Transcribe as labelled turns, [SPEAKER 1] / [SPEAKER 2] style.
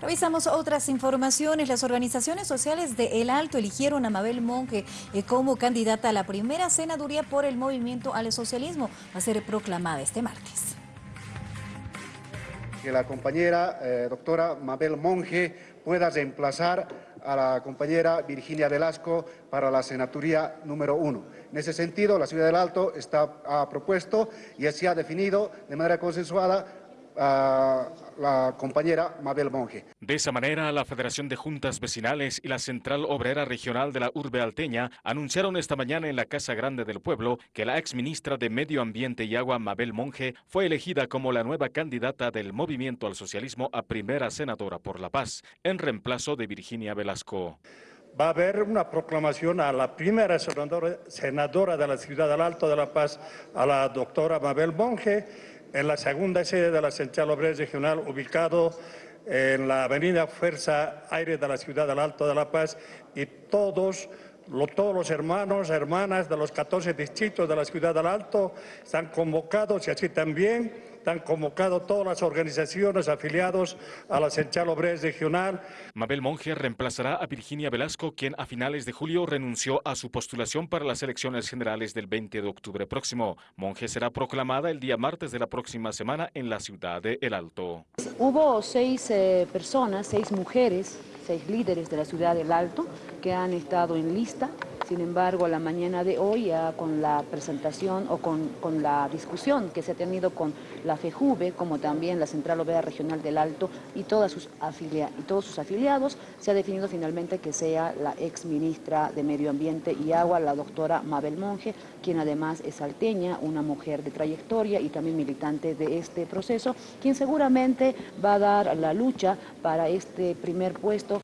[SPEAKER 1] Revisamos otras informaciones. Las organizaciones sociales de El Alto eligieron a Mabel Monge eh, como candidata a la primera senaduría por el movimiento al socialismo. Va a ser proclamada este martes.
[SPEAKER 2] Que la compañera eh, doctora Mabel Monge pueda reemplazar a la compañera Virginia Velasco para la senaturía número uno. En ese sentido, la Ciudad del Alto está, ha propuesto y se ha definido de manera consensuada a la compañera Mabel Monge.
[SPEAKER 3] De esa manera, la Federación de Juntas Vecinales y la Central Obrera Regional de la Urbe Alteña anunciaron esta mañana en la Casa Grande del Pueblo que la ex ministra de Medio Ambiente y Agua, Mabel Monge, fue elegida como la nueva candidata del Movimiento al Socialismo a primera senadora por la paz, en reemplazo de Virginia Velasco
[SPEAKER 4] va a haber una proclamación a la primera senadora, de la Ciudad del Alto de la Paz, a la doctora Mabel Monge, en la segunda sede de la Central Obrera Regional, ubicado en la avenida Fuerza Aire de la Ciudad del Alto de La Paz, y todos, todos los hermanos, hermanas de los 14 distritos de la Ciudad del Alto están convocados y así también están convocados todas las organizaciones afiliadas a la Central Obrera Regional.
[SPEAKER 3] Mabel Monge reemplazará a Virginia Velasco, quien a finales de julio renunció a su postulación para las elecciones generales del 20 de octubre próximo. Monge será proclamada el día martes de la próxima semana en la ciudad de El Alto.
[SPEAKER 5] Hubo seis eh, personas, seis mujeres, seis líderes de la ciudad del Alto que han estado en lista sin embargo, la mañana de hoy, con la presentación o con, la discusión que se ha tenido con la FEJUVE, como también la Central Obrera Regional del Alto y todos sus afiliados, se ha definido finalmente que sea la ex ministra de Medio Ambiente y Agua, la doctora Mabel Monge, quien además es salteña, una mujer de trayectoria y también militante de este proceso, quien seguramente va a dar la lucha para este primer puesto.